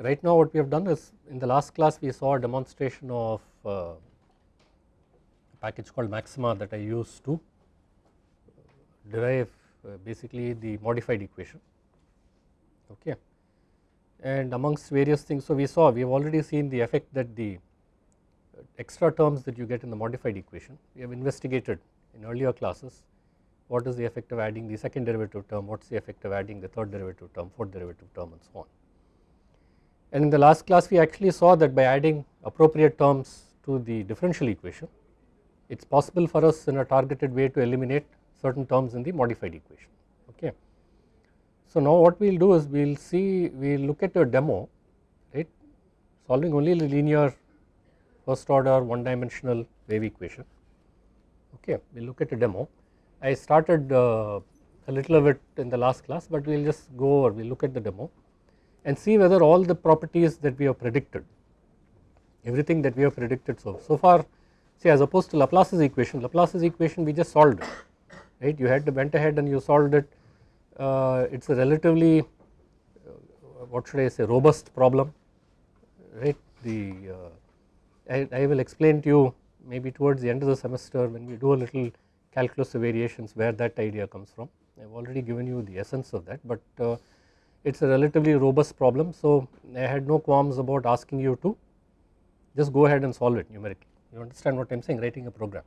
right now what we have done is in the last class we saw a demonstration of uh, a package called Maxima that I used to derive uh, basically the modified equation. Okay? And amongst various things so we saw we have already seen the effect that the extra terms that you get in the modified equation we have investigated in earlier classes what is the effect of adding the second derivative term what is the effect of adding the third derivative term fourth derivative term and so on and in the last class we actually saw that by adding appropriate terms to the differential equation it is possible for us in a targeted way to eliminate certain terms in the modified equation okay. So now what we will do is we will see we will look at a demo right solving only the linear first order one dimensional wave equation okay we will look at a demo. I started uh, a little of it in the last class but we will just go over we will look at the demo and see whether all the properties that we have predicted everything that we have predicted so so far see as opposed to Laplace's equation Laplace's equation we just solved it right? You had to went ahead and you solved it. Uh, it is a relatively uh, what should I say robust problem right? The uh, I, I, will explain to you maybe towards the end of the semester when we do a little calculus of variations where that idea comes from. I have already given you the essence of that but uh, it is a relatively robust problem. So I had no qualms about asking you to just go ahead and solve it numerically. You understand what I am saying writing a program.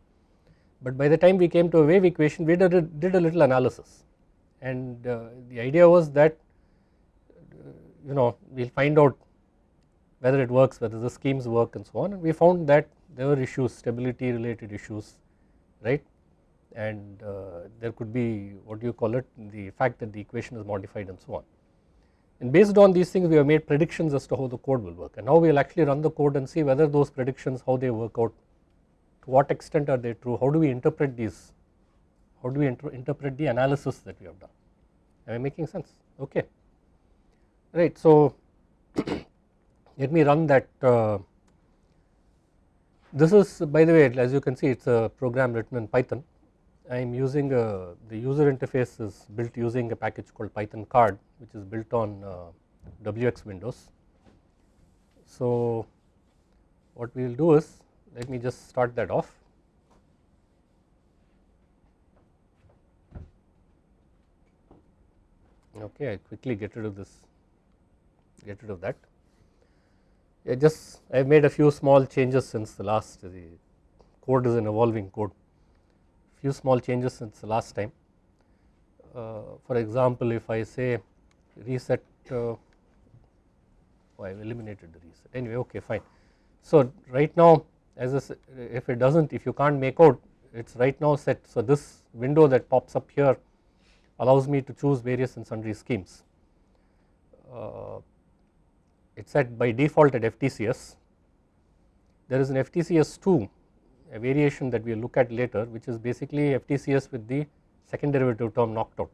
But by the time we came to a wave equation we did a, did a little analysis. And uh, the idea was that uh, you know we will find out whether it works whether the schemes work and so on. And we found that there were issues stability related issues right? And uh, there could be what do you call it the fact that the equation is modified and so on and based on these things we have made predictions as to how the code will work. And now we will actually run the code and see whether those predictions how they work out to what extent are they true how do we interpret these how do we inter interpret the analysis that we have done? Am I making sense? Okay. Right so let me run that uh, this is by the way as you can see it is a program written in Python I am using the user interface is built using a package called Python card which is built on uh, WX Windows. So what we will do is let me just start that off. Okay, I quickly get rid of this, get rid of that. I just I have made a few small changes since the last the code is an evolving code few small changes since the last time. Uh, for example, if I say reset, uh, oh, I have eliminated the reset anyway okay fine. So right now as a, if it does not if you can't make out it is right now set. So this window that pops up here allows me to choose various and sundry schemes. Uh, it is set by default at FTCS. There is an FTCS 2 a variation that we will look at later which is basically FTCS with the second derivative term knocked out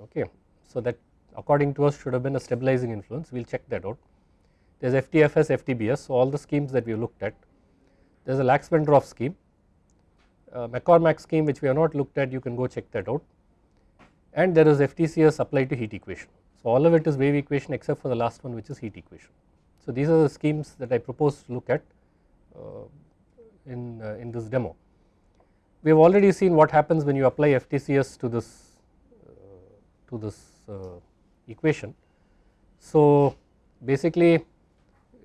okay. So that according to us should have been a stabilizing influence we will check that out. There is FTFS, FTBS so all the schemes that we looked at. There is a Lax-Wendroff scheme, uh, MacCormack scheme which we have not looked at you can go check that out and there is FTCS applied to heat equation. So all of it is wave equation except for the last one which is heat equation. So these are the schemes that I propose to look at uh, in, uh, in this demo. We have already seen what happens when you apply FTCS to this uh, to this uh, equation. So basically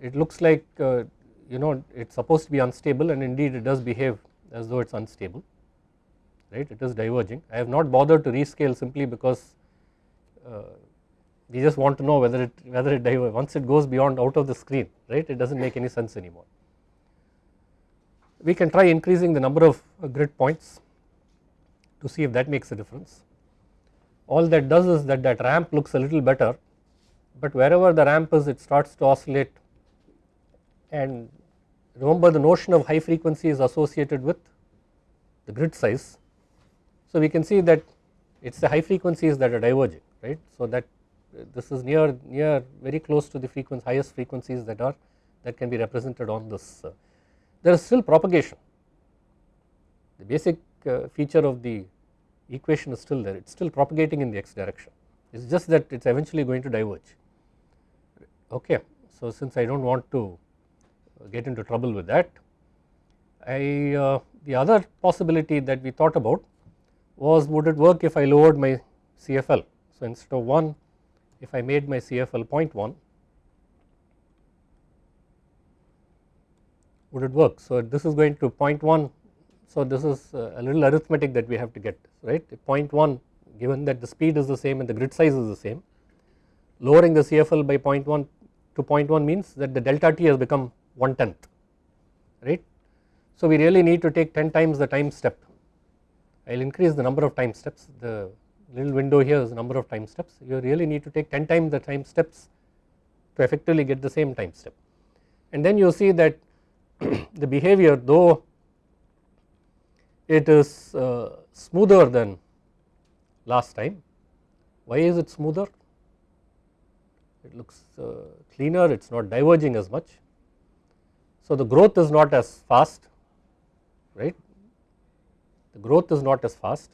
it looks like uh, you know it is supposed to be unstable and indeed it does behave as though it is unstable right it is diverging. I have not bothered to rescale simply because uh, we just want to know whether it whether it diverges once it goes beyond out of the screen right it does not make any sense anymore we can try increasing the number of uh, grid points to see if that makes a difference. All that does is that that ramp looks a little better but wherever the ramp is it starts to oscillate and remember the notion of high frequency is associated with the grid size. So we can see that it is the high frequencies that are diverging right. So that uh, this is near near very close to the frequency highest frequencies that are that can be represented on this uh, there is still propagation. The basic uh, feature of the equation is still there, it is still propagating in the x direction. It is just that it is eventually going to diverge. okay. So since I do not want to get into trouble with that, I uh, the other possibility that we thought about was would it work if I lowered my CFL. So instead of 1 if I made my CFL 0.1 would it work. So this is going to 0.1 so this is uh, a little arithmetic that we have to get right? 0.1 given that the speed is the same and the grid size is the same lowering the CFL by 0.1 to 0.1 means that the delta t has become 1 tenth right. So we really need to take 10 times the time step. I will increase the number of time steps. The little window here is the number of time steps. You really need to take 10 times the time steps to effectively get the same time step. And then you see that the behavior though it is uh, smoother than last time. Why is it smoother? It looks uh, cleaner, it is not diverging as much. So the growth is not as fast, right. The growth is not as fast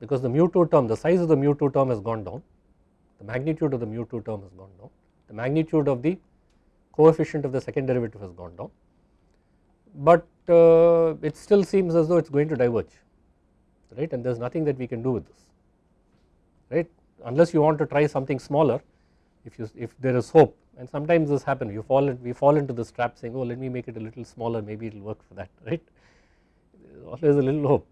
because the mu2 term, the size of the mu2 term has gone down, the magnitude of the mu2 term has gone down, the magnitude of the coefficient of the second derivative has gone down but uh, it still seems as though it is going to diverge right? And there is nothing that we can do with this right? Unless you want to try something smaller if you if there is hope. And sometimes this happens. You fall we fall into this trap saying oh let me make it a little smaller. Maybe it will work for that right? Always a little hope.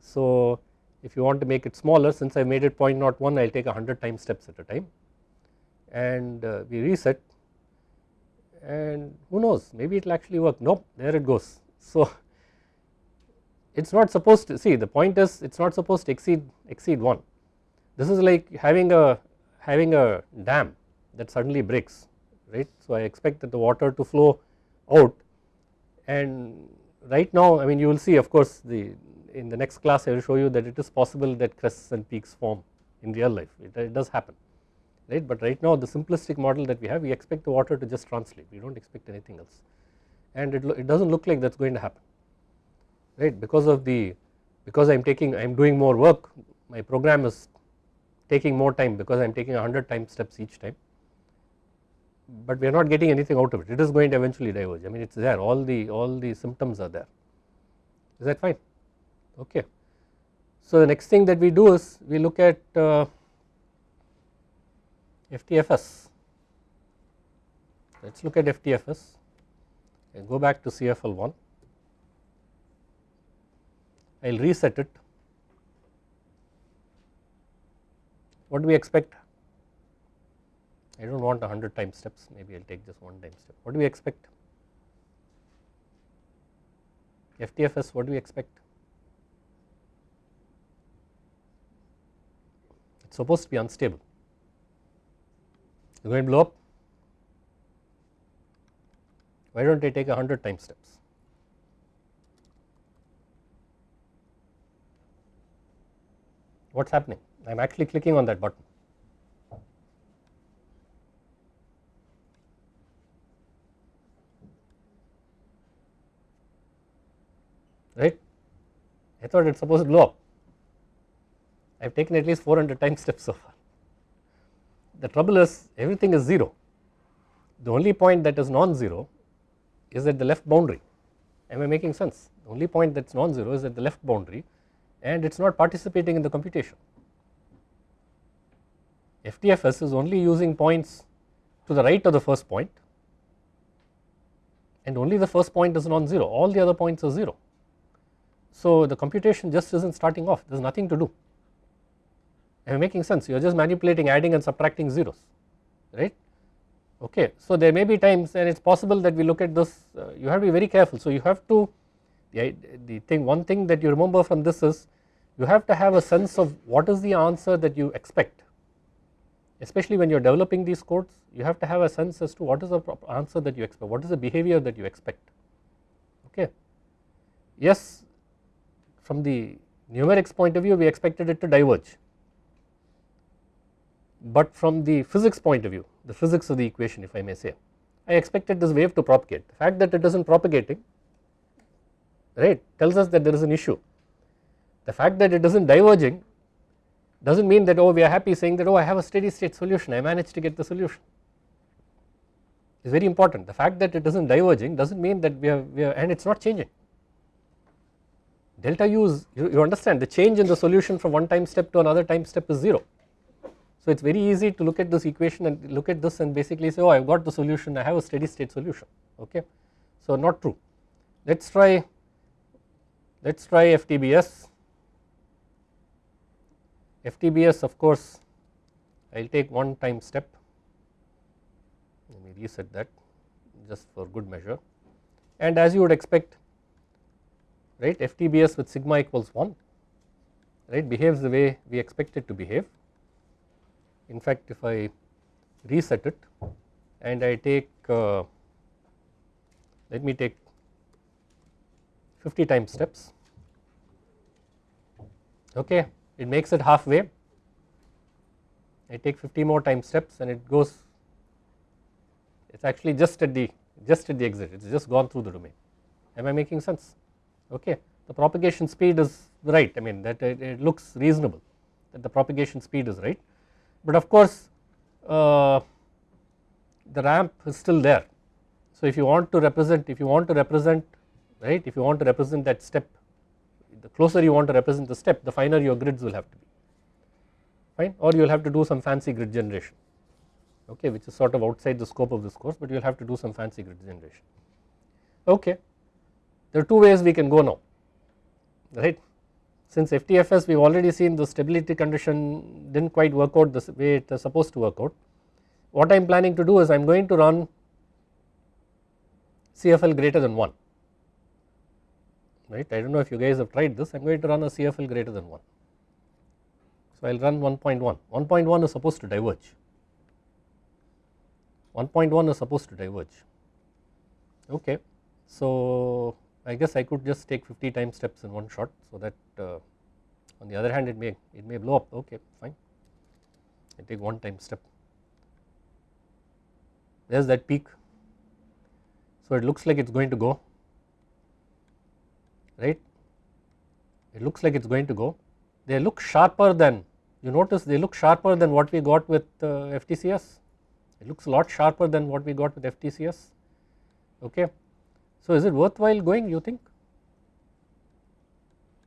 So if you want to make it smaller since I made it 0.01 I will take 100 time steps at a time. And uh, we reset and who knows maybe it will actually work. Nope there it goes. So it is not supposed to see the point is it is not supposed to exceed exceed 1 this is like having a having a dam that suddenly breaks right? So I expect that the water to flow out. And right now I mean you will see of course the in the next class I will show you that it is possible that crests and peaks form in real life. It, it does happen right? But right now the simplistic model that we have we expect the water to just translate. We do not expect anything else. And it, it does not look like that is going to happen right? Because of the because I am taking I am doing more work my program is taking more time because I am taking 100 time steps each time. But we are not getting anything out of it. It is going to eventually diverge. I mean it is there. All the all the symptoms are there. Is that fine? Okay. So the next thing that we do is we look at uh, FTFS. Let us look at FTFS and go back to CFL1. I will reset it. What do we expect? I do not want 100 time steps, maybe I will take just one time step. What do we expect? FTFS, what do we expect? It is supposed to be unstable going to blow up. Why do not I take a 100 time steps? What is happening? I am actually clicking on that button. Right? I thought it is supposed to blow up. I have taken at least 400 time steps so far the trouble is everything is 0. The only point that is non-zero is at the left boundary. Am I making sense? The only point that is non-zero is at the left boundary and it is not participating in the computation. FTFS is only using points to the right of the first point and only the first point is non-zero, all the other points are 0. So the computation just is not starting off, there is nothing to do. Am I making sense? You are just manipulating adding and subtracting zeros, right? Okay. So there may be times and it is possible that we look at this, uh, you have to be very careful. So you have to, the, the thing, one thing that you remember from this is you have to have a sense of what is the answer that you expect. Especially when you are developing these codes, you have to have a sense as to what is the answer that you expect, what is the behavior that you expect, okay. Yes, from the numerics point of view, we expected it to diverge but from the physics point of view the physics of the equation if I may say I expected this wave to propagate. The fact that it is not propagating right tells us that there is an issue. The fact that it is not diverging does not mean that oh we are happy saying that oh I have a steady state solution. I managed to get the solution. Is very important. The fact that it is not diverging does not mean that we are, we are and it is not changing. Delta u is you, you understand the change in the solution from one time step to another time step is 0. So it is very easy to look at this equation and look at this and basically say oh I have got the solution. I have a steady state solution. Okay. So not true. Let us try let us try FTBS FTBS of course I will take one time step. Let me reset that just for good measure. And as you would expect right FTBS with sigma equals 1 right behaves the way we expect it to behave. In fact if I reset it and I take uh, let me take 50 time steps. Okay it makes it halfway. I take 50 more time steps and it goes it is actually just at the just at the exit. It is just gone through the domain. Am I making sense? Okay the propagation speed is right. I mean that it, it looks reasonable that the propagation speed is right but of course uh, the ramp is still there. So if you want to represent if you want to represent right if you want to represent that step the closer you want to represent the step the finer your grids will have to be. Fine? Or you will have to do some fancy grid generation okay which is sort of outside the scope of this course but you will have to do some fancy grid generation. Okay. There are two ways we can go now right since FTFS we have already seen the stability condition did not quite work out the way it is supposed to work out. What I am planning to do is I am going to run CFL greater than 1 right? I do not know if you guys have tried this. I am going to run a CFL greater than 1. So I will run 1.1 1.1 is supposed to diverge. 1.1 is supposed to diverge. Okay. So I guess I could just take 50 time steps in one shot so that uh, on the other hand it may it may blow up. Okay fine. I take one time step. There is that peak. So it looks like it is going to go. Right? It looks like it is going to go. They look sharper than you notice they look sharper than what we got with uh, FTCS it looks a lot sharper than what we got with FTCS okay so is it worthwhile going you think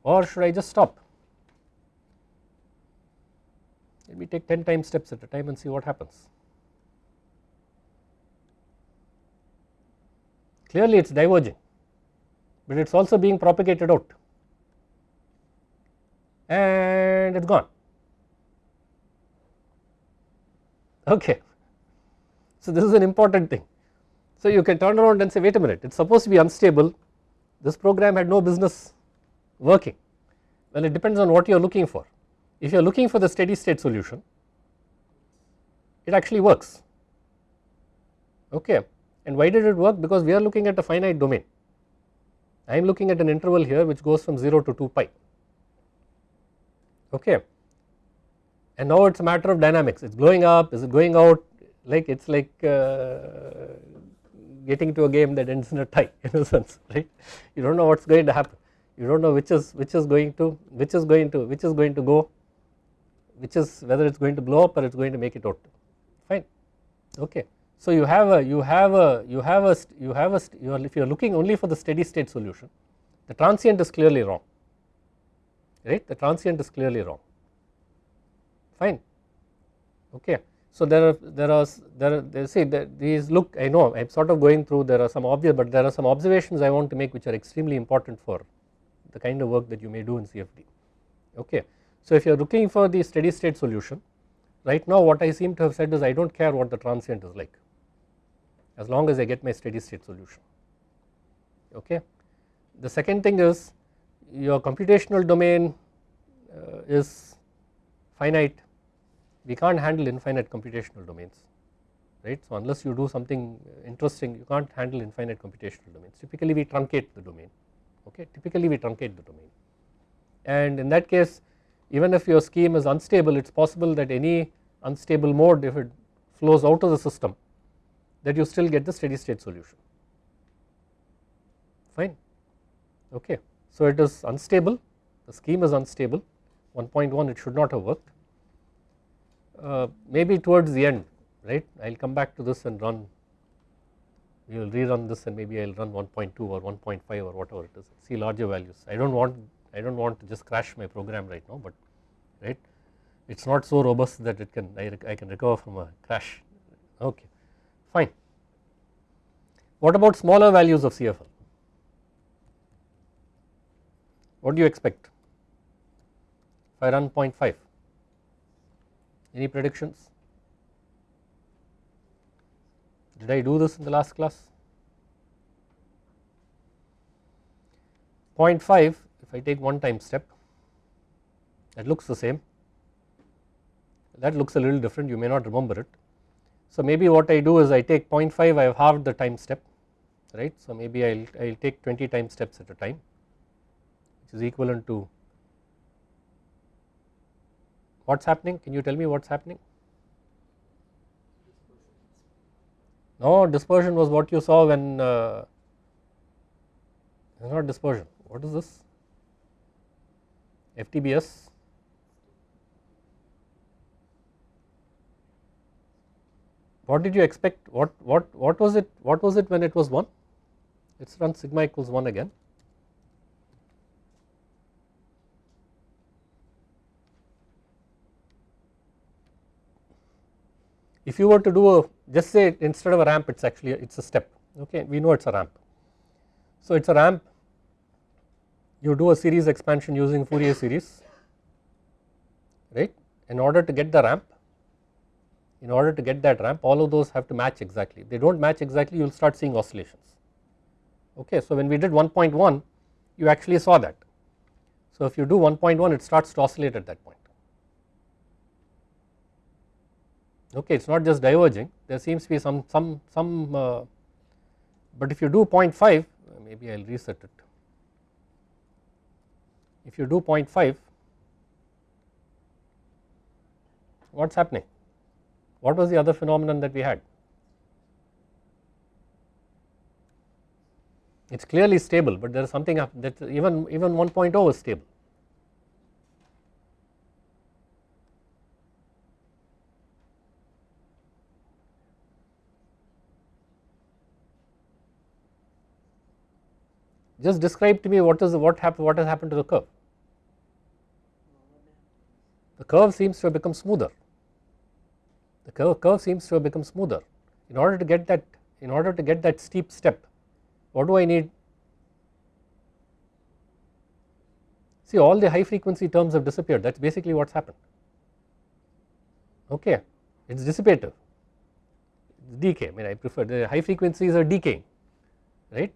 or should I just stop? Let me take 10 time steps at a time and see what happens. Clearly it is diverging but it is also being propagated out and it is gone okay. So this is an important thing so you can turn around and say wait a minute it is supposed to be unstable. This program had no business working. Well it depends on what you are looking for. If you are looking for the steady state solution it actually works. Okay. And why did it work? Because we are looking at a finite domain. I am looking at an interval here which goes from 0 to 2 pi. Okay. And now it is a matter of dynamics. It is blowing up. Is it going out? Like it is like uh, getting to a game that ends in a tie in a sense right? You do not know what is going to happen. You do not know which is which is going to which is going to which is going to go which is whether it is going to blow up or it is going to make it out. Fine. Okay. So you have a you have a you have a you have a you are if you are looking only for the steady state solution the transient is clearly wrong right? The transient is clearly wrong. Fine. Okay. So there are there are there are see these look I know I am sort of going through there are some obvious but there are some observations I want to make which are extremely important for the kind of work that you may do in CFD okay. So if you are looking for the steady state solution right now what I seem to have said is I do not care what the transient is like as long as I get my steady state solution okay. The second thing is your computational domain uh, is finite we can't handle infinite computational domains right. So unless you do something interesting you can't handle infinite computational domains. Typically we truncate the domain okay? Typically we truncate the domain. And in that case even if your scheme is unstable it is possible that any unstable mode if it flows out of the system that you still get the steady state solution. Fine. Okay. So it is unstable. The scheme is unstable. 1.1 it should not have worked uh, maybe towards the end right? I will come back to this and run we will rerun this and maybe I will run 1.2 or 1.5 or whatever it is see larger values. I do not want I do not want to just crash my program right now but right? It is not so robust that it can I, I can recover from a crash. Okay fine. What about smaller values of CFL what do you expect? If I run 0.5 any predictions? Did I do this in the last class? 0.5 if I take one time step that looks the same. That looks a little different you may not remember it. So maybe what I do is I take 0.5 I have halved the time step right? So maybe I will take 20 time steps at a time which is equivalent to what is happening? Can you tell me what is happening? No dispersion was what you saw when uh, not dispersion. What is this? FTBS what did you expect? What what what was it what was it when it was 1 let us run sigma equals 1 again if you were to do a just say instead of a ramp it is actually it is a step okay? We know it is a ramp. So it is a ramp. You do a series expansion using Fourier series right? In order to get the ramp in order to get that ramp all of those have to match exactly. They do not match exactly you will start seeing oscillations okay. So when we did 1.1 you actually saw that. So if you do 1.1 it starts to oscillate at that point okay it is not just diverging. There seems to be some some some uh, but if you do 0.5 maybe I will reset it. If you do 0.5 what is happening? What was the other phenomenon that we had? It is clearly stable but there is something that even even 1.0 is stable Just describe to me what is what happened what has happened to the curve. The curve seems to have become smoother. The curve, curve seems to have become smoother. In order to get that in order to get that steep step, what do I need? See all the high frequency terms have disappeared that is basically what has happened okay it is dissipative decay I mean I prefer the high frequencies are decaying right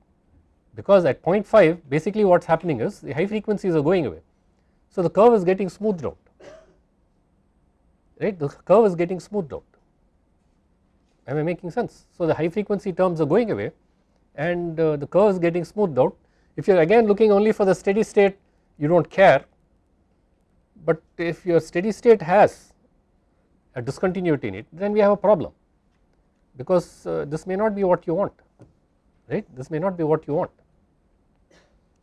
because at 0.5 basically what is happening is the high frequencies are going away. So the curve is getting smoothed out right? The curve is getting smoothed out. Am I making sense. So the high frequency terms are going away and uh, the curve is getting smoothed out. If you are again looking only for the steady state you do not care. But if your steady state has a discontinuity in it then we have a problem. Because uh, this may not be what you want right? This may not be what you want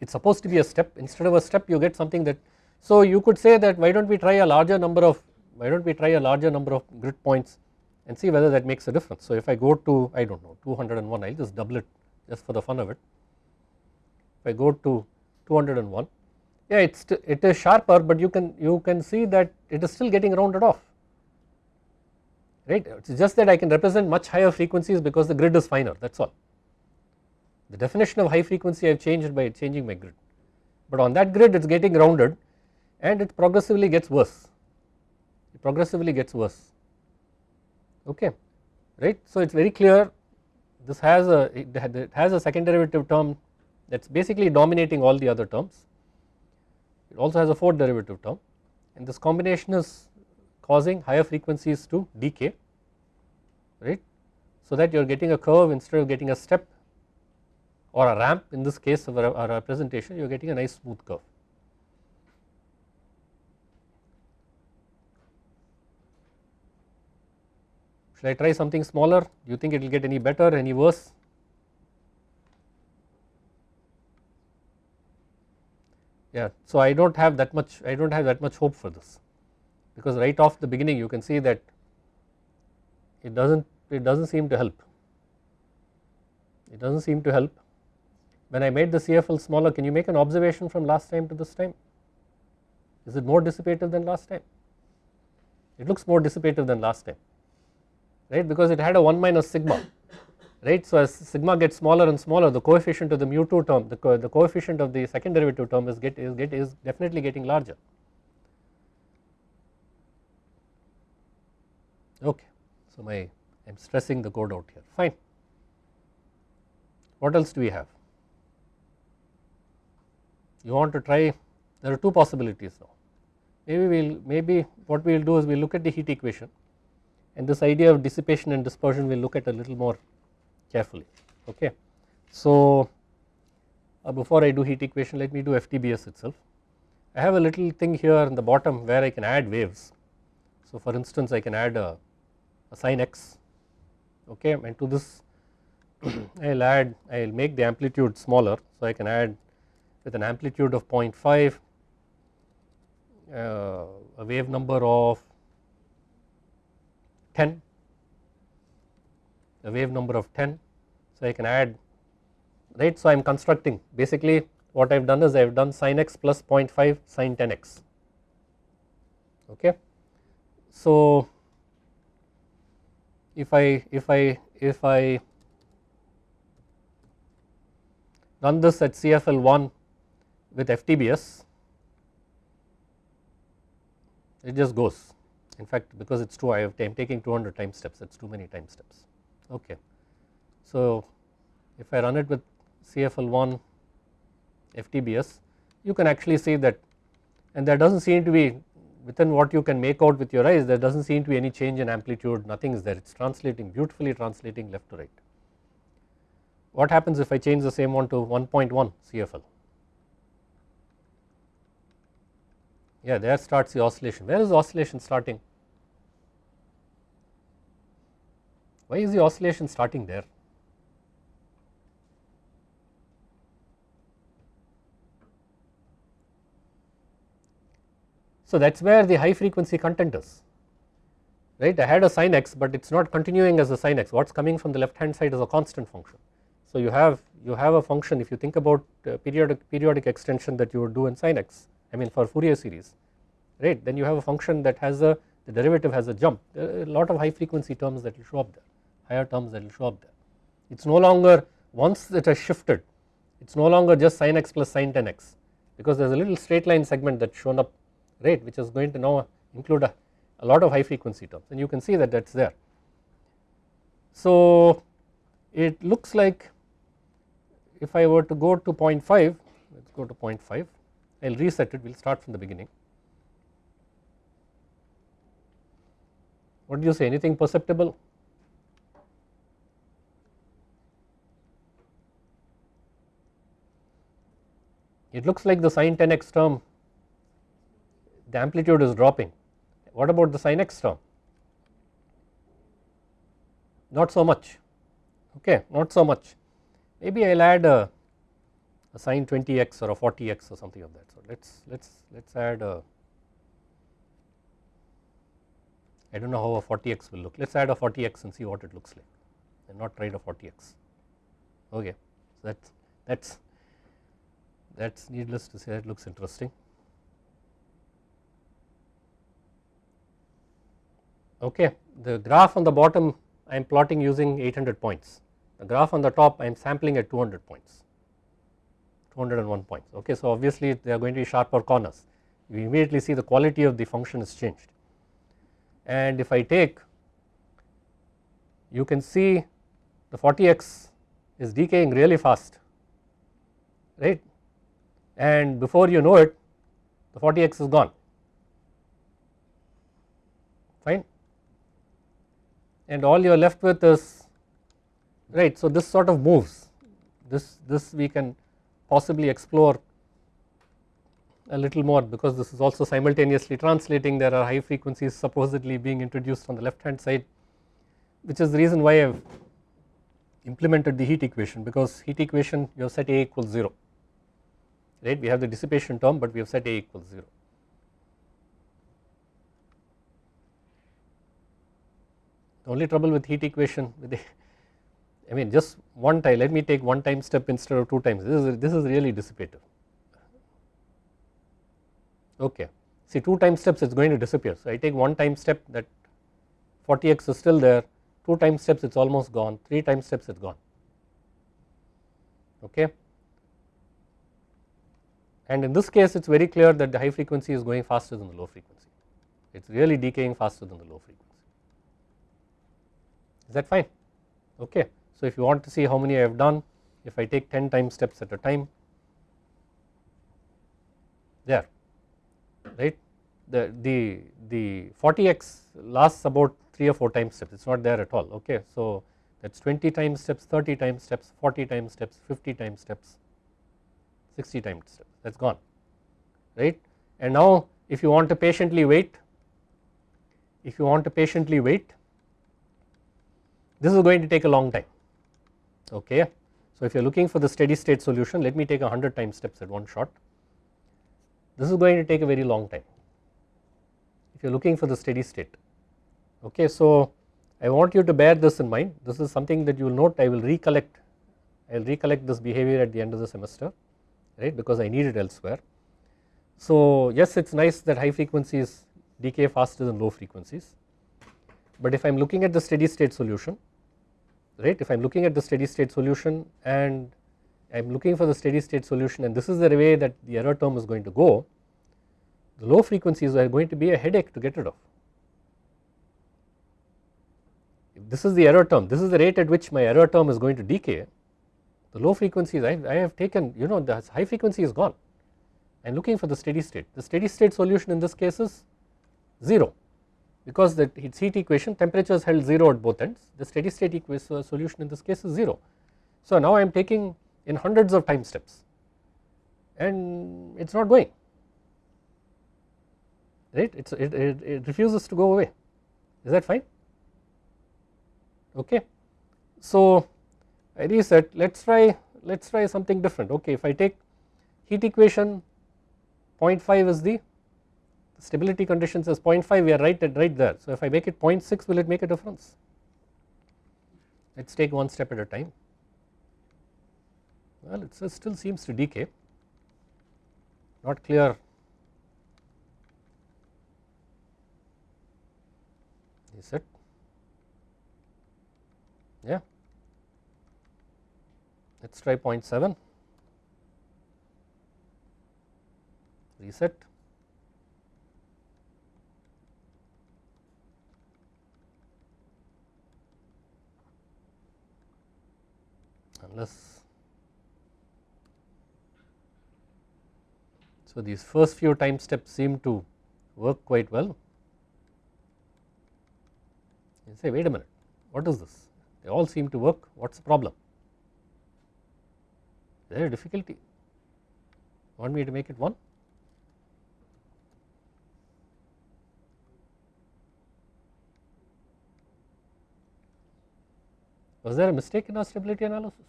it is supposed to be a step. Instead of a step you get something that so you could say that why do not we try a larger number of why do not we try a larger number of grid points and see whether that makes a difference. So if I go to I do not know 201 I will just double it just for the fun of it. If I go to 201 yeah it's it is sharper but you can you can see that it is still getting rounded off. Right? It is just that I can represent much higher frequencies because the grid is finer that is all the definition of high frequency I have changed by changing my grid, but on that grid it is getting rounded and it progressively gets worse, it progressively gets worse, okay, right. So it is very clear this has a it has a second derivative term that is basically dominating all the other terms, it also has a fourth derivative term. And this combination is causing higher frequencies to decay, right. So that you are getting a curve instead of getting a step or a ramp in this case of a, representation you are getting a nice smooth curve. Should I try something smaller do you think it will get any better any worse yeah so I do not have that much I do not have that much hope for this because right off the beginning you can see that it does not it does not seem to help it does not seem to help. When I made the CFL smaller can you make an observation from last time to this time? Is it more dissipative than last time? It looks more dissipative than last time right because it had a 1 minus sigma right. So as sigma gets smaller and smaller the coefficient of the mu 2 term the, co the coefficient of the second derivative term is get is get is definitely getting larger. Okay. So my I am stressing the code out here fine. What else do we have? You want to try there are two possibilities now maybe we will maybe what we will do is we will look at the heat equation and this idea of dissipation and dispersion we will look at a little more carefully okay. So uh, before I do heat equation let me do FTBS itself. I have a little thing here in the bottom where I can add waves. So for instance I can add a, a sine x okay and to this I will add I will make the amplitude smaller so I can add with an amplitude of 0.5 uh, a wave number of 10 a wave number of 10 so I can add right? So I am constructing. Basically what I have done is I have done sin x plus 0.5 sin 10 x. Okay. So if I if I if I run this at CFL1 with FTBS it just goes in fact because it is 2 I have I am taking 200 time steps is too many time steps okay. So if I run it with CFL1 FTBS you can actually see that and there does not seem to be within what you can make out with your eyes there does not seem to be any change in amplitude nothing is there it is translating beautifully translating left to right. What happens if I change the same one to 1.1 CFL yeah there starts the oscillation. Where is the oscillation starting? Why is the oscillation starting there? So that is where the high frequency content is right? I had a sin x but it is not continuing as a sin x. What is coming from the left hand side is a constant function. So you have you have a function if you think about uh, periodic periodic extension that you would do in sin x I mean for Fourier series right then you have a function that has a the derivative has a jump a lot of high frequency terms that will show up there higher terms that will show up there. It is no longer once it has shifted it is no longer just sin x plus sin 10 x because there is a little straight line segment that shown up right which is going to now include a, a lot of high frequency terms and you can see that that is there. So it looks like if I were to go to 0.5 let us go to 0.5 I will reset it we will start from the beginning. What do you say anything perceptible? It looks like the sin 10 x term the amplitude is dropping. What about the sin x term? Not so much okay not so much maybe I will add a a sin 20x or a 40x or something of that. So let's let's let's add a I don't know how a 40x will look. Let's add a 40x and see what it looks like and not try a 40x. Okay, so that's that's that's needless to say that looks interesting. Okay, the graph on the bottom I am plotting using 800 points. The graph on the top I am sampling at 200 points. 201 points. Okay so obviously they are going to be sharper corners. You immediately see the quality of the function is changed. And if I take you can see the 40x is decaying really fast right? And before you know it the 40x is gone. Fine? And all you are left with is right so this sort of moves. This this we can possibly explore a little more because this is also simultaneously translating there are high frequencies supposedly being introduced on the left hand side which is the reason why I have implemented the heat equation because heat equation you have set A equals 0 right we have the dissipation term but we have set A equals 0. The only trouble with heat equation with I mean just one time let me take one time step instead of two times. This is, this is really dissipative. Okay. See two time steps it is going to disappear. So I take one time step that 40x is still there two time steps it is almost gone three time steps it is gone. Okay? And in this case it is very clear that the high frequency is going faster than the low frequency. It is really decaying faster than the low frequency. Is that fine? Okay so, if you want to see how many I have done if I take 10 time steps at a time there right? The the the 40x lasts about 3 or 4 time steps. It is not there at all okay. So, that is 20 time steps 30 time steps 40 time steps 50 time steps 60 time steps. That is gone right? And now if you want to patiently wait if you want to patiently wait this is going to take a long time okay. So if you are looking for the steady state solution let me take a 100 time steps at one shot this is going to take a very long time if you are looking for the steady state okay. So I want you to bear this in mind this is something that you will note I will recollect I will recollect this behavior at the end of the semester right because I need it elsewhere. So yes it is nice that high frequencies decay faster than low frequencies but if I am looking at the steady state solution right? If I am looking at the steady state solution and I am looking for the steady state solution and this is the way that the error term is going to go the low frequencies are going to be a headache to get rid of. If this is the error term this is the rate at which my error term is going to decay the low frequencies I, I have taken you know the high frequency is gone. I am looking for the steady state the steady state solution in this case is 0 because the heat equation temperature is held 0 at both ends the steady state equation uh, solution in this case is 0. So now I am taking in hundreds of time steps and it is not going. Right? It, it, it, refuses to go away. Is that fine? Okay. So I reset let us try let us try something different. Okay if I take heat equation 0.5 is the stability conditions as 0.5 we are right at right there. So if I make it 0.6 will it make a difference? Let us take one step at a time. Well it still seems to decay not clear is it yeah let us try 0.7 reset unless so these first few time steps seem to work quite well. You say wait a minute what is this? They all seem to work what is the problem? Is there a difficulty? Want me to make it 1 was there a mistake in our stability analysis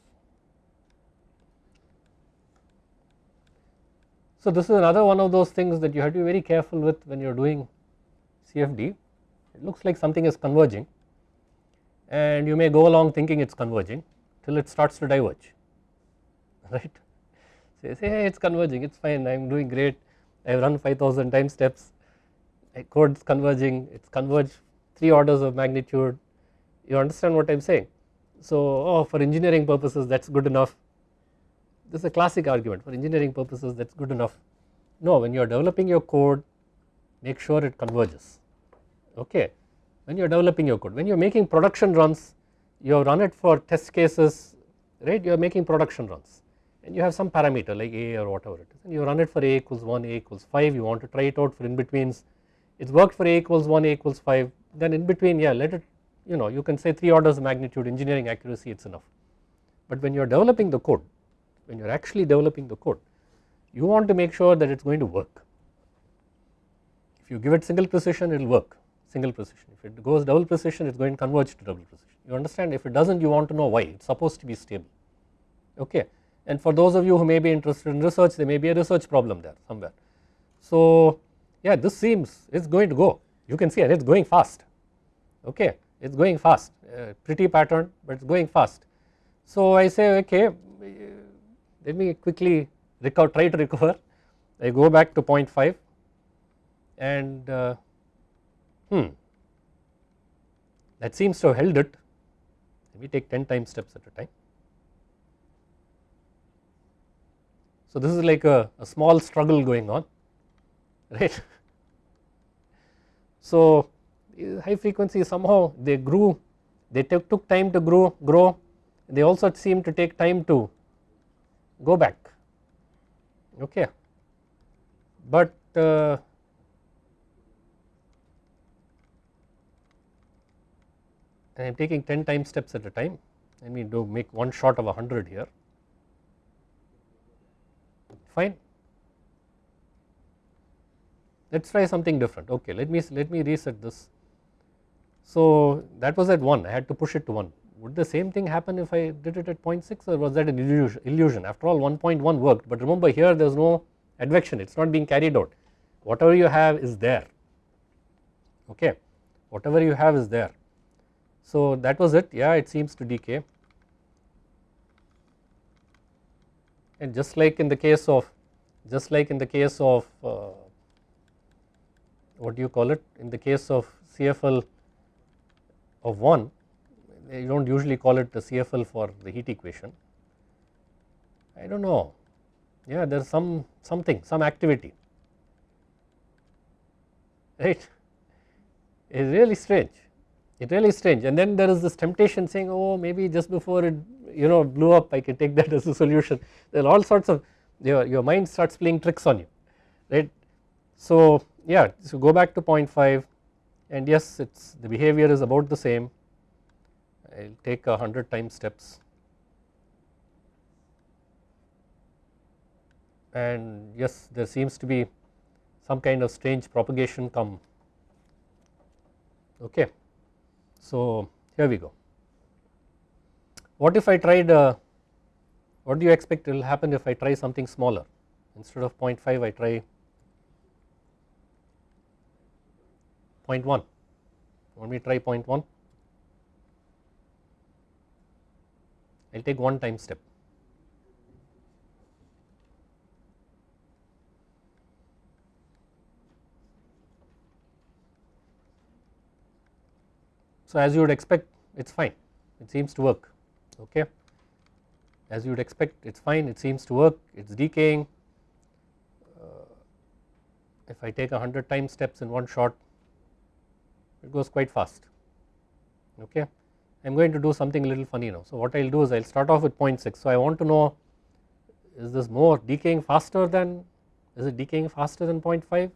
So this is another one of those things that you have to be very careful with when you are doing CFD. It looks like something is converging and you may go along thinking it is converging till it starts to diverge, right. So you say hey it is converging it is fine I am doing great I have run 5000 time steps my code is converging it is converged 3 orders of magnitude you understand what I am saying. So oh for engineering purposes that is good enough. This is a classic argument. For engineering purposes that is good enough. No when you are developing your code make sure it converges. Okay. When you are developing your code when you are making production runs you have run it for test cases right? You are making production runs. And you have some parameter like a or whatever it is. And you run it for a equals 1 a equals 5 you want to try it out for in betweens it worked for a equals 1 a equals 5 then in between yeah let it you know you can say 3 orders of magnitude engineering accuracy it is enough. But when you are developing the code when you are actually developing the code you want to make sure that it is going to work. If you give it single precision it will work single precision. If it goes double precision it is going to converge to double precision. You understand? If it does not you want to know why. It is supposed to be stable. Okay? And for those of you who may be interested in research there may be a research problem there somewhere. So yeah this seems it is going to go. You can see it is going fast. Okay it is going fast uh, pretty pattern but it is going fast So I say okay let me quickly recover try to recover I go back to 0.5 and uh, hmm that seems to have held it let me take 10 time steps at a time. So this is like a, a small struggle going on right. So high frequency somehow they grew they took, took time to grow grow. They also seem to take time to go back. Okay. But uh, I am taking 10 time steps at a time. Let me do make one shot of 100 here. Fine. Let us try something different. Okay let me let me reset this so that was at 1 I had to push it to 1 would the same thing happen if I did it at 0.6 or was that an illusion after all 1.1 worked but remember here there is no advection it is not being carried out. Whatever you have is there. Okay? Whatever you have is there. So that was it. Yeah it seems to decay. And just like in the case of just like in the case of uh, what do you call it? In the case of CFL of 1 you do not usually call it the CFL for the heat equation. I do not know. Yeah there is some something some activity. Right? It is really strange. It really strange. And then there is this temptation saying oh maybe just before it you know blew up I can take that as a solution. There are all sorts of your, your mind starts playing tricks on you. Right. So yeah so go back to 0.5 and yes it's the behavior is about the same I will take a hundred time steps and yes there seems to be some kind of strange propagation come okay. So here we go. What if I tried uh, what do you expect will happen if I try something smaller instead of 0.5 I try 0.1 want me try 0.1 I will take one time step. So as you would expect it is fine. It seems to work. Okay? As you would expect it is fine. It seems to work. It is decaying. Uh, if I take a 100 time steps in one shot it goes quite fast. Okay? I am going to do something a little funny now. So what I will do is I will start off with 0.6. So I want to know is this more decaying faster than is it decaying faster than 0.5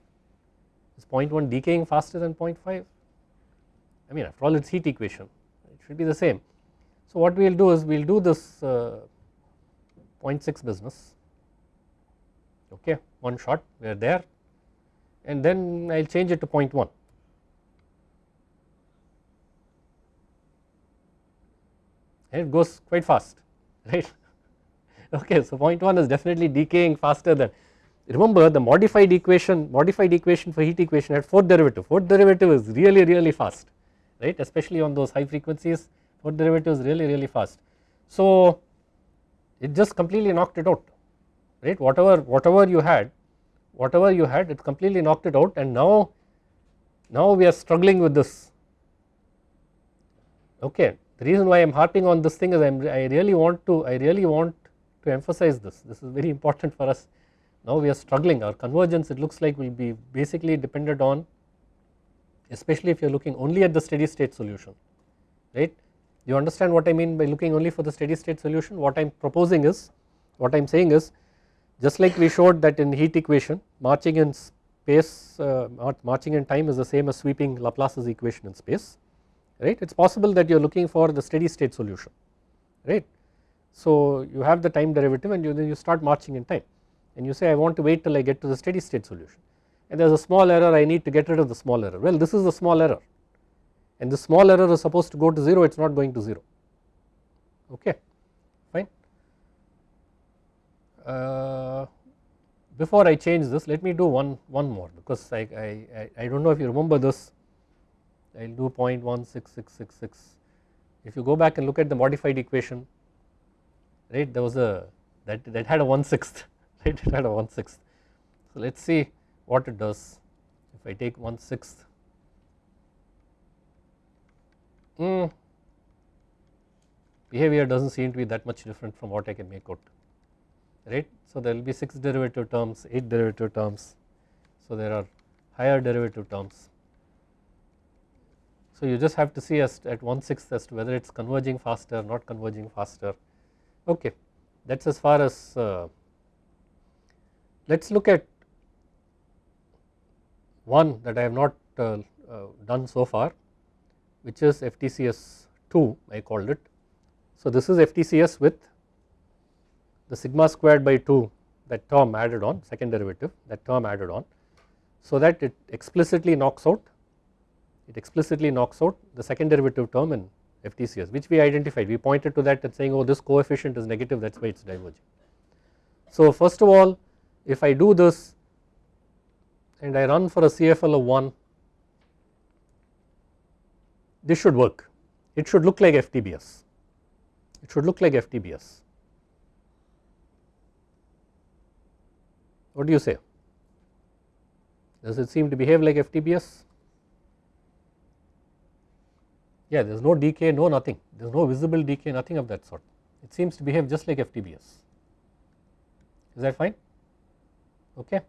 is 0.1 decaying faster than 0.5 I mean after all it is heat equation. It should be the same. So what we will do is we will do this uh, 0.6 business. Okay? One shot. We are there. And then I will change it to 0.1 it goes quite fast right? Okay so 0.1 is definitely decaying faster than remember the modified equation modified equation for heat equation had fourth derivative fourth derivative is really really fast right? Especially on those high frequencies fourth derivative is really really fast. So it just completely knocked it out right? Whatever whatever you had whatever you had it completely knocked it out and now now we are struggling with this. Okay the reason why I am harping on this thing is I'm, I really want to I really want to emphasize this. This is very important for us. Now we are struggling. Our convergence it looks like will be basically dependent on especially if you are looking only at the steady state solution right? You understand what I mean by looking only for the steady state solution? What I am proposing is what I am saying is just like we showed that in heat equation marching in space uh, marching in time is the same as sweeping Laplace's equation in space right? It is possible that you are looking for the steady state solution right. So you have the time derivative and you then you start marching in time and you say I want to wait till I get to the steady state solution. And there is a small error I need to get rid of the small error. Well this is the small error. And the small error is supposed to go to 0 it is not going to 0 okay fine. Uh, before I change this let me do one one more because I, I, I do not know if you remember this I will do 0.16666. If you go back and look at the modified equation right there was a that that had a 1 sixth right it had a 1 sixth. So let us see what it does if I take 1 sixth mm, behavior does not seem to be that much different from what I can make out right. So there will be 6 derivative terms 8 derivative terms so there are higher derivative terms. So you just have to see as at 1 sixth as to whether it is converging faster not converging faster okay that is as far as uh, let us look at one that I have not uh, uh, done so far which is FTCS 2 I called it. So this is FTCS with the sigma squared by 2 that term added on second derivative that term added on so that it explicitly knocks out it explicitly knocks out the second derivative term in FTCS which we identified. We pointed to that and saying oh this coefficient is negative that is why it is diverging. So first of all if I do this and I run for a CFL of 1 this should work. It should look like FTBS it should look like FTBS what do you say? Does it seem to behave like FTBS yeah there is no decay no nothing. There is no visible decay nothing of that sort. It seems to behave just like FTBS is that fine? Okay.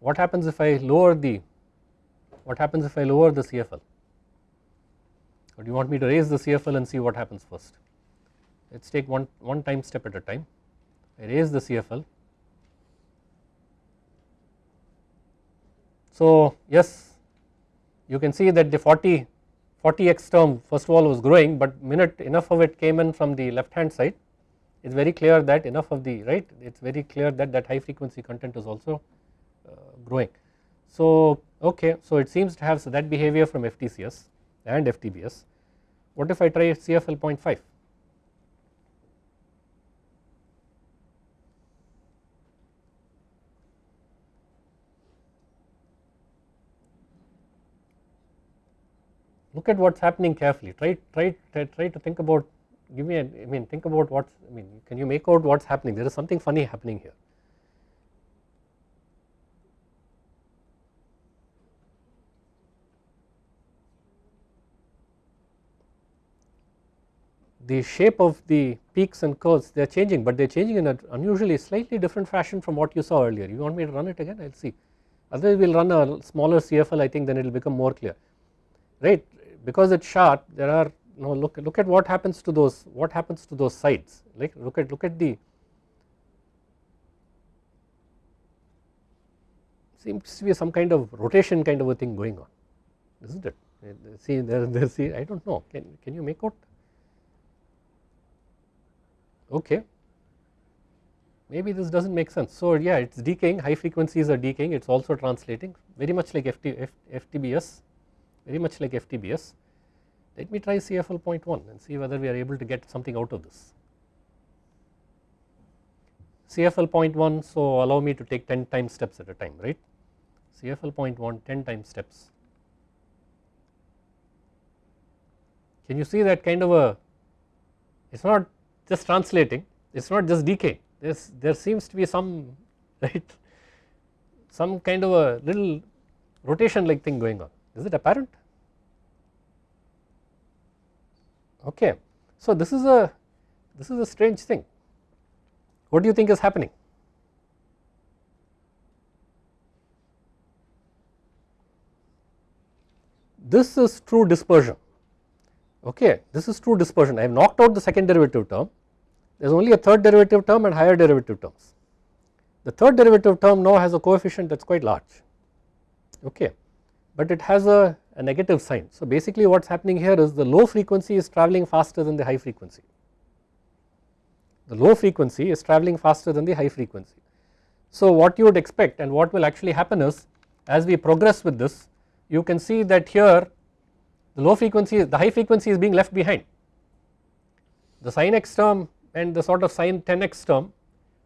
What happens if I lower the what happens if I lower the CFL or do you want me to raise the CFL and see what happens first? Let us take one, one time step at a time. I raise the CFL So yes you can see that the 40 40x term first of all was growing but minute enough of it came in from the left hand side. It is very clear that enough of the right it is very clear that that high frequency content is also uh, growing. So okay so it seems to have so that behavior from FTCS and FTBS what if I try CFL 0.5 look at what is happening carefully. Try try try, to think about give me a, I mean think about what I mean can you make out what is happening? There is something funny happening here. The shape of the peaks and curves they are changing but they are changing in an unusually slightly different fashion from what you saw earlier. You want me to run it again? I will see. Otherwise we will run a smaller CFL I think then it will become more clear. Right because it is sharp there are you look look at what happens to those what happens to those sides like look at look at the seems to be some kind of rotation kind of a thing going on isn't it? See there there see I do not know. Can can you make out? Okay. Maybe this does not make sense. So yeah it is decaying. High frequencies are decaying. It is also translating. Very much like FT, F, FTBS very much like FTBS. Let me try CFL 0.1 and see whether we are able to get something out of this. CFL 0.1 so allow me to take 10 time steps at a time right CFL 0.1 10 time steps. Can you see that kind of a it is not just translating it is not just decay there there seems to be some right some kind of a little rotation like thing going on is it apparent? Okay. So this is a this is a strange thing. What do you think is happening? This is true dispersion. Okay. This is true dispersion. I have knocked out the second derivative term. There is only a third derivative term and higher derivative terms. The third derivative term now has a coefficient that is quite large. Okay but it has a, a negative sign. So basically what is happening here is the low frequency is travelling faster than the high frequency. The low frequency is travelling faster than the high frequency. So what you would expect and what will actually happen is as we progress with this you can see that here the low frequency the high frequency is being left behind. The sin x term and the sort of sin 10x term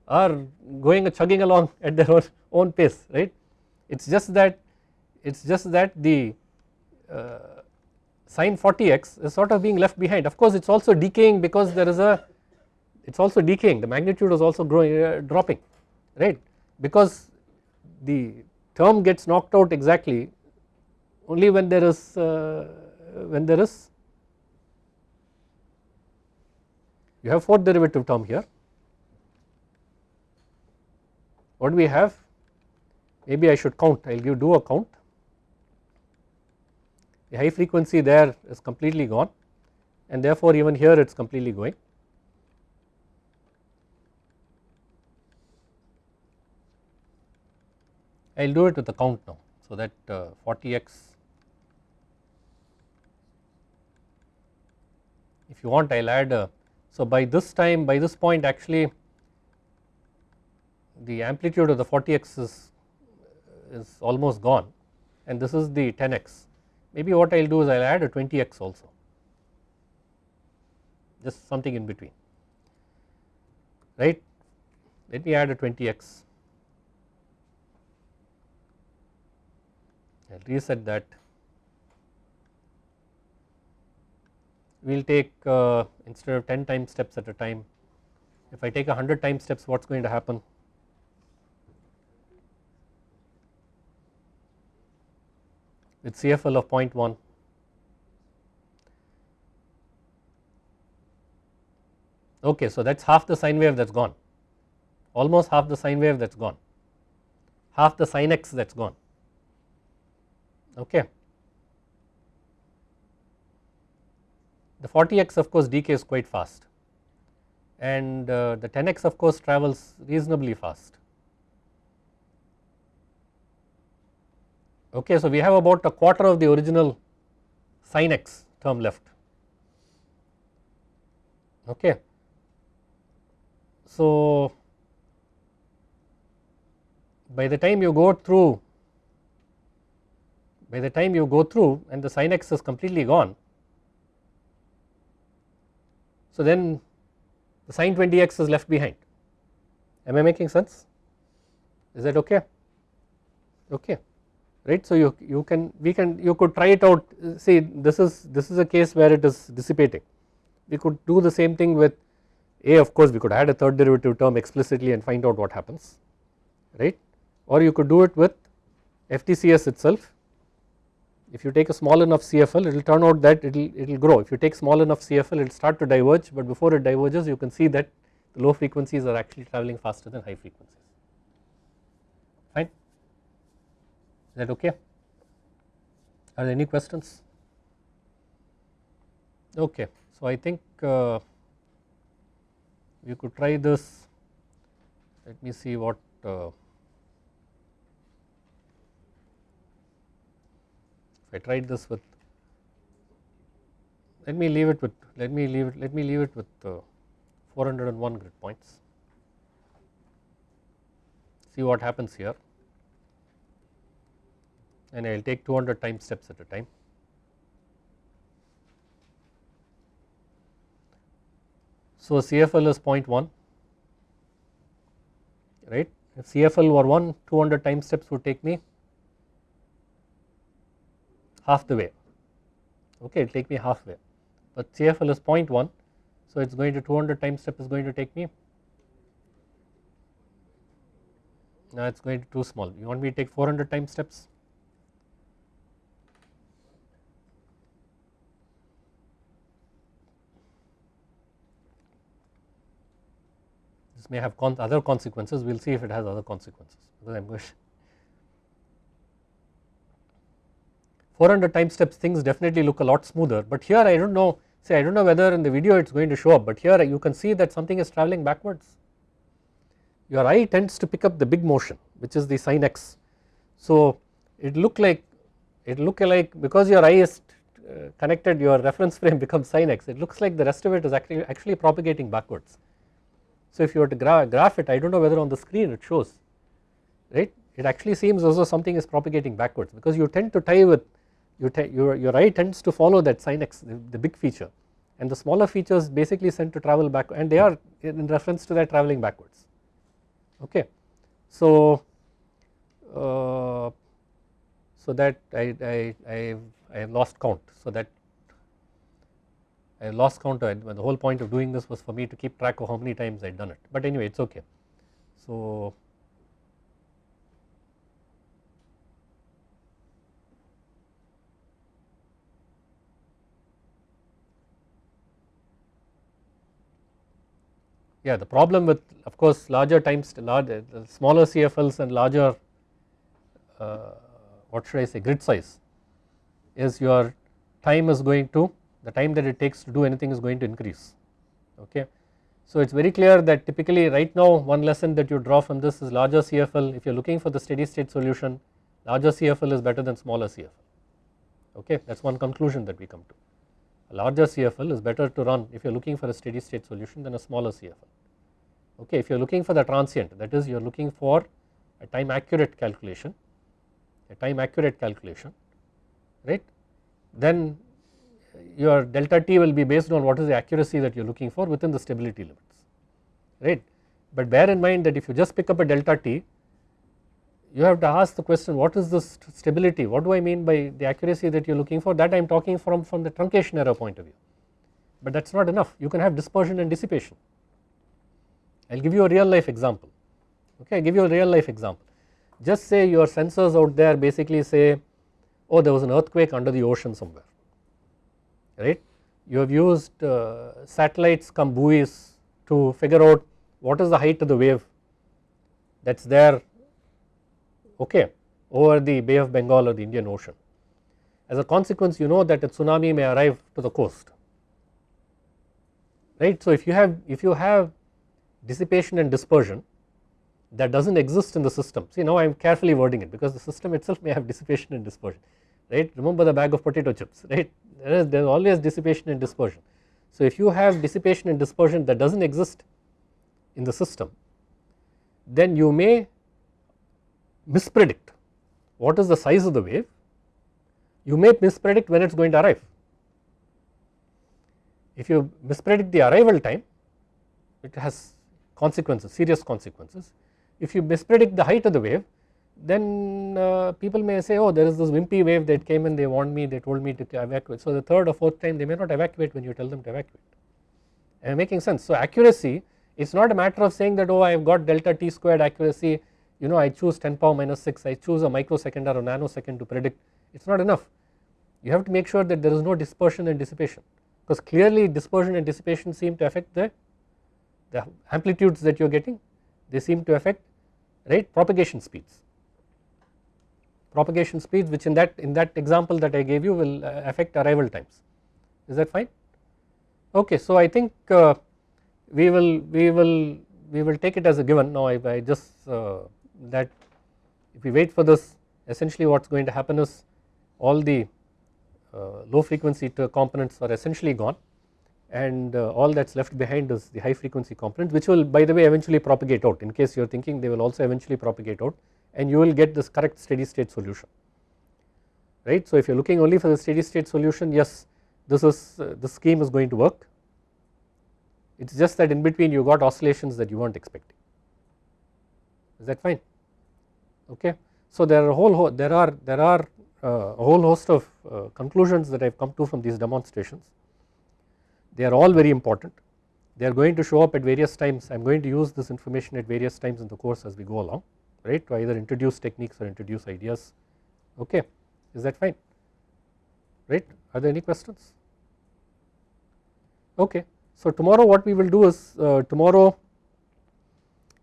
are going chugging along at their own, own pace right. It is just that it is just that the uh, sine 40x is sort of being left behind. Of course it is also decaying because there is a it is also decaying. The magnitude is also growing uh, dropping right? Because the term gets knocked out exactly only when there is uh, when there is you have fourth derivative term here. What do we have? Maybe I should count. I will give do a count the high frequency there is completely gone and therefore even here it is completely going. I will do it with the count now so that uh, 40x if you want I will add a so by this time by this point actually the amplitude of the 40x is, is almost gone and this is the 10x maybe what I will do is I will add a 20x also. Just something in between. Right? Let me add a 20x I will reset that. We will take uh, instead of 10 time steps at a time if I take 100 time steps what is going to happen with CFL of 0.1 okay so that is half the sine wave that is gone. Almost half the sine wave that is gone. Half the sine x that is gone. Okay. The 40x of course decays quite fast. And uh, the 10x of course travels reasonably fast Okay, so we have about a quarter of the original sin x term left. Okay. So, by the time you go through by the time you go through and the sin x is completely gone. So, then the sin 20x is left behind am I making sense is that okay okay right. So, you, you can we can you could try it out. See this is this is a case where it is dissipating. We could do the same thing with a of course we could add a third derivative term explicitly and find out what happens right? Or you could do it with FTCS itself. If you take a small enough CFL it will turn out that it will it will grow. If you take small enough CFL it will start to diverge but before it diverges you can see that the low frequencies are actually travelling faster than high frequencies fine is that okay? Are there any questions? Okay, so I think uh, we could try this. Let me see what. Uh, if I tried this with let me leave it with let me leave it let me leave it with uh, 401 grid points see what happens here and I will take 200 time steps at a time. So, CFL is 0.1 right? If CFL were 1 200 time steps would take me half the way. Okay it will take me halfway but CFL is 0.1 so it is going to 200 time step is going to take me now it is going to too small. You want me to take 400 time steps may have other consequences. We will see if it has other consequences. Because I am going 400 time steps things definitely look a lot smoother. But here I do not know say I do not know whether in the video it is going to show up but here you can see that something is travelling backwards. Your eye tends to pick up the big motion which is the sin x. So it look like it look like because your eye is uh, connected your reference frame becomes sin x it looks like the rest of it is actually actually propagating backwards so if you were to gra graph it I do not know whether on the screen it shows right? It actually seems as though something is propagating backwards because you tend to tie with you your, your eye tends to follow that sin x the, the, big feature. And the smaller features basically tend to travel back and they are in reference to that travelling backwards. Okay. So, uh, so that I, I, I, I have lost count. So that I lost count the whole point of doing this was for me to keep track of how many times I had done it but anyway it is okay. So yeah the problem with of course larger times larger smaller CFLs and larger uh, what should I say grid size is your time is going to the time that it takes to do anything is going to increase okay. So it is very clear that typically right now one lesson that you draw from this is larger CFL if you are looking for the steady state solution larger CFL is better than smaller CFL okay that is one conclusion that we come to. A larger CFL is better to run if you are looking for a steady state solution than a smaller CFL okay if you are looking for the transient that is you are looking for a time accurate calculation a time accurate calculation right then your delta t will be based on what is the accuracy that you are looking for within the stability limits right. But bear in mind that if you just pick up a delta t you have to ask the question what is this stability? What do I mean by the accuracy that you are looking for? That I am talking from, from the truncation error point of view. But that is not enough. You can have dispersion and dissipation. I will give you a real life example. Okay I give you a real life example. Just say your sensors out there basically say oh there was an earthquake under the ocean somewhere right. You have used uh, satellites come buoys to figure out what is the height of the wave that is there okay over the Bay of Bengal or the Indian Ocean. As a consequence you know that a tsunami may arrive to the coast right. So if you have if you have dissipation and dispersion that does not exist in the system. See now I am carefully wording it because the system itself may have dissipation and dispersion right remember the bag of potato chips right there is there is always dissipation and dispersion. So if you have dissipation and dispersion that does not exist in the system then you may mispredict what is the size of the wave you may mispredict when it is going to arrive. If you mispredict the arrival time it has consequences serious consequences if you mispredict the height of the wave then uh, people may say oh there is this wimpy wave that came and they warned me they told me to evacuate. So the third or fourth time they may not evacuate when you tell them to evacuate. Making sense? So accuracy it's not a matter of saying that oh I have got delta t squared accuracy. You know I choose 10 power minus 6 I choose a microsecond or a nanosecond to predict. It's not enough. You have to make sure that there is no dispersion and dissipation because clearly dispersion and dissipation seem to affect the the amplitudes that you are getting. They seem to affect right propagation speeds propagation speeds which in that in that example that I gave you will uh, affect arrival times. Is that fine? Okay so I think uh, we will we will we will take it as a given. Now I, I just uh, that if we wait for this essentially what is going to happen is all the uh, low frequency components are essentially gone and uh, all that is left behind is the high frequency component which will by the way eventually propagate out. In case you are thinking they will also eventually propagate out and you will get this correct steady state solution right. So if you are looking only for the steady state solution yes this is uh, the scheme is going to work. It is just that in between you got oscillations that you were not expecting. Is that fine? Okay. So there are a whole there are there are uh, a whole host of uh, conclusions that I have come to from these demonstrations. They are all very important. They are going to show up at various times. I am going to use this information at various times in the course as we go along right? To either introduce techniques or introduce ideas. Okay is that fine? Right? Are there any questions? Okay so tomorrow what we will do is uh, tomorrow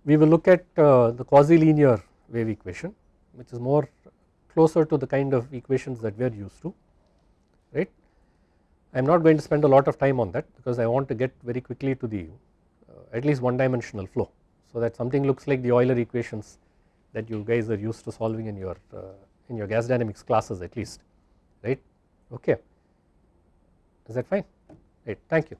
we will look at uh, the quasi linear wave equation which is more closer to the kind of equations that we are used to right? I am not going to spend a lot of time on that because I want to get very quickly to the uh, at least one dimensional flow. So that something looks like the Euler equations that you guys are used to solving in your uh, in your gas dynamics classes at least right? Okay. Is that fine? Right thank you.